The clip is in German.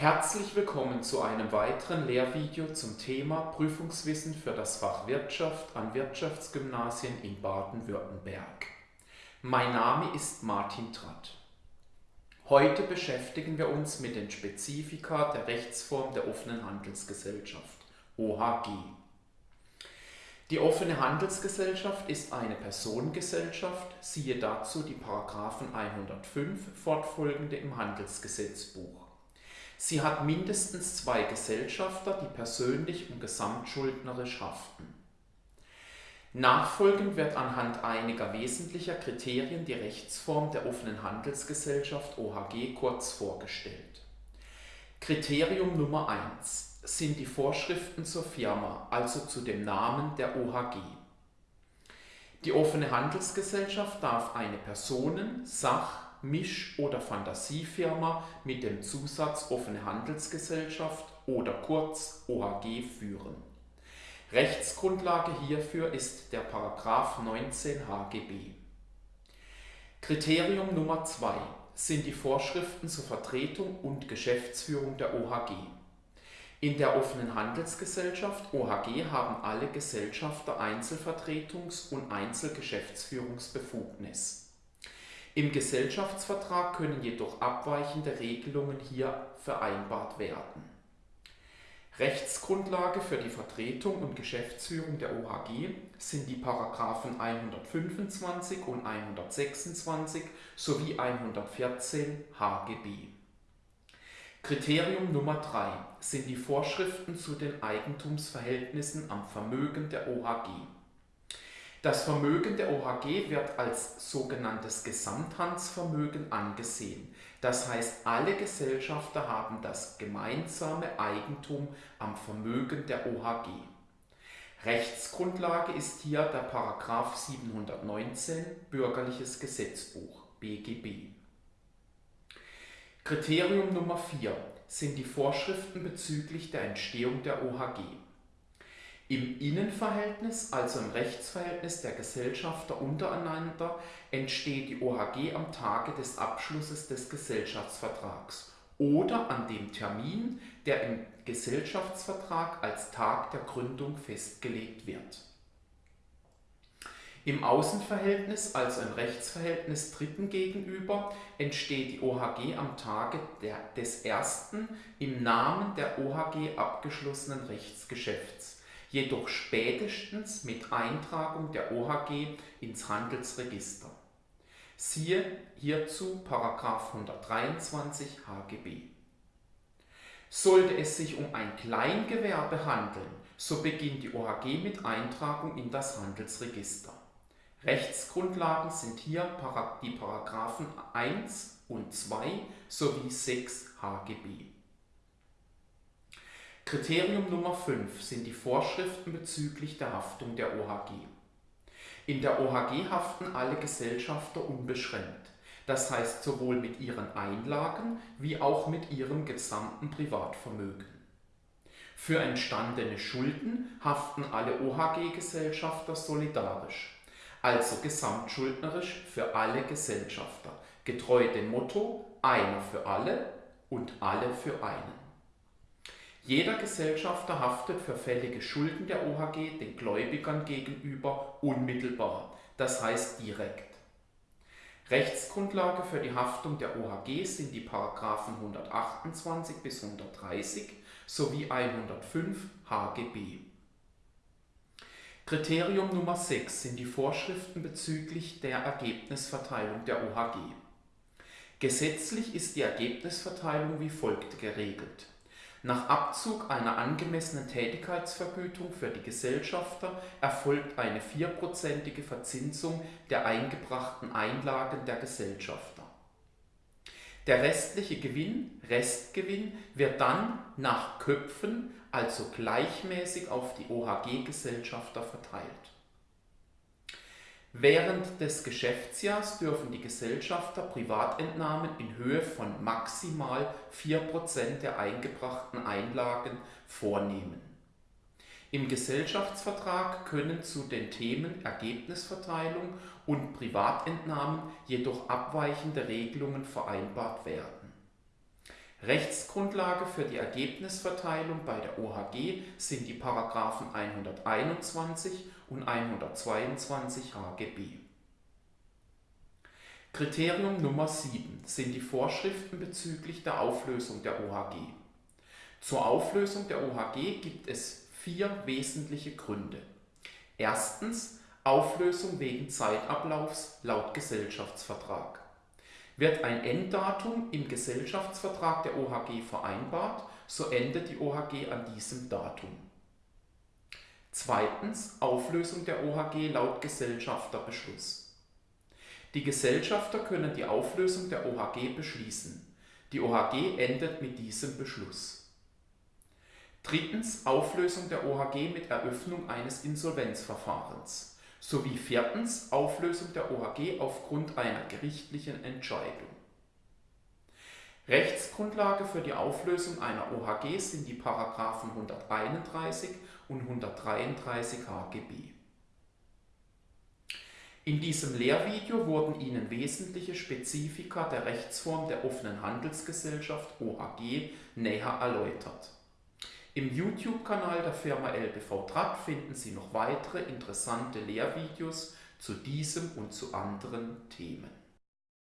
Herzlich willkommen zu einem weiteren Lehrvideo zum Thema Prüfungswissen für das Fach Wirtschaft an Wirtschaftsgymnasien in Baden-Württemberg. Mein Name ist Martin Tratt. Heute beschäftigen wir uns mit den Spezifika der Rechtsform der offenen Handelsgesellschaft, OHG. Die offene Handelsgesellschaft ist eine Personengesellschaft, siehe dazu die Paragraphen 105 fortfolgende im Handelsgesetzbuch. Sie hat mindestens zwei Gesellschafter, die persönlich und gesamtschuldnerisch haften. Nachfolgend wird anhand einiger wesentlicher Kriterien die Rechtsform der offenen Handelsgesellschaft OHG kurz vorgestellt. Kriterium Nummer 1 sind die Vorschriften zur Firma, also zu dem Namen der OHG. Die offene Handelsgesellschaft darf eine Personen-, Sach-, Misch- oder Fantasiefirma mit dem Zusatz offene Handelsgesellschaft oder kurz OHG führen. Rechtsgrundlage hierfür ist der Paragraph 19 HGB. Kriterium Nummer 2 sind die Vorschriften zur Vertretung und Geschäftsführung der OHG. In der offenen Handelsgesellschaft OHG haben alle Gesellschafter Einzelvertretungs- und Einzelgeschäftsführungsbefugnis. Im Gesellschaftsvertrag können jedoch abweichende Regelungen hier vereinbart werden. Rechtsgrundlage für die Vertretung und Geschäftsführung der OHG sind die Paragraphen 125 und 126 sowie 114 HGB. Kriterium Nummer 3 sind die Vorschriften zu den Eigentumsverhältnissen am Vermögen der OHG. Das Vermögen der OHG wird als sogenanntes Gesamthandsvermögen angesehen, das heißt alle Gesellschafter haben das gemeinsame Eigentum am Vermögen der OHG. Rechtsgrundlage ist hier der Paragraph 719 Bürgerliches Gesetzbuch BGB. Kriterium Nummer 4 sind die Vorschriften bezüglich der Entstehung der OHG. Im Innenverhältnis, also im Rechtsverhältnis der Gesellschafter untereinander, entsteht die OHG am Tage des Abschlusses des Gesellschaftsvertrags oder an dem Termin, der im Gesellschaftsvertrag als Tag der Gründung festgelegt wird. Im Außenverhältnis, also im Rechtsverhältnis Dritten gegenüber, entsteht die OHG am Tage der, des ersten im Namen der OHG abgeschlossenen Rechtsgeschäfts, jedoch spätestens mit Eintragung der OHG ins Handelsregister. Siehe hierzu 123 HGB. Sollte es sich um ein Kleingewerbe handeln, so beginnt die OHG mit Eintragung in das Handelsregister. Rechtsgrundlagen sind hier die Paragraphen 1 und 2 sowie 6 HGB. Kriterium Nummer 5 sind die Vorschriften bezüglich der Haftung der OHG. In der OHG haften alle Gesellschafter unbeschränkt, das heißt sowohl mit ihren Einlagen wie auch mit ihrem gesamten Privatvermögen. Für entstandene Schulden haften alle OHG-Gesellschafter solidarisch also gesamtschuldnerisch für alle Gesellschafter, getreu dem Motto einer für alle und alle für einen. Jeder Gesellschafter haftet für fällige Schulden der OHG den Gläubigern gegenüber unmittelbar, das heißt direkt. Rechtsgrundlage für die Haftung der OHG sind die Paragraphen 128 bis 130 sowie 105 HGB. Kriterium Nummer 6 sind die Vorschriften bezüglich der Ergebnisverteilung der OHG. Gesetzlich ist die Ergebnisverteilung wie folgt geregelt. Nach Abzug einer angemessenen Tätigkeitsvergütung für die Gesellschafter erfolgt eine vierprozentige Verzinsung der eingebrachten Einlagen der Gesellschafter. Der restliche Gewinn, Restgewinn, wird dann nach Köpfen also gleichmäßig auf die OHG-Gesellschafter verteilt. Während des Geschäftsjahrs dürfen die Gesellschafter Privatentnahmen in Höhe von maximal 4% der eingebrachten Einlagen vornehmen. Im Gesellschaftsvertrag können zu den Themen Ergebnisverteilung und Privatentnahmen jedoch abweichende Regelungen vereinbart werden Rechtsgrundlage für die Ergebnisverteilung bei der OHG sind die Paragraphen 121 und 122 HGB. Kriterium Nummer 7 sind die Vorschriften bezüglich der Auflösung der OHG. Zur Auflösung der OHG gibt es vier wesentliche Gründe. Erstens Auflösung wegen Zeitablaufs laut Gesellschaftsvertrag. Wird ein Enddatum im Gesellschaftsvertrag der OHG vereinbart, so endet die OHG an diesem Datum. Zweitens Auflösung der OHG laut Gesellschafterbeschluss. Die Gesellschafter können die Auflösung der OHG beschließen. Die OHG endet mit diesem Beschluss. Drittens Auflösung der OHG mit Eröffnung eines Insolvenzverfahrens sowie viertens Auflösung der OHG aufgrund einer gerichtlichen Entscheidung. Rechtsgrundlage für die Auflösung einer OHG sind die Paragraphen 131 und 133 HGB. In diesem Lehrvideo wurden Ihnen wesentliche Spezifika der Rechtsform der offenen Handelsgesellschaft OHG näher erläutert. Im YouTube-Kanal der Firma LBV Draht finden Sie noch weitere interessante Lehrvideos zu diesem und zu anderen Themen.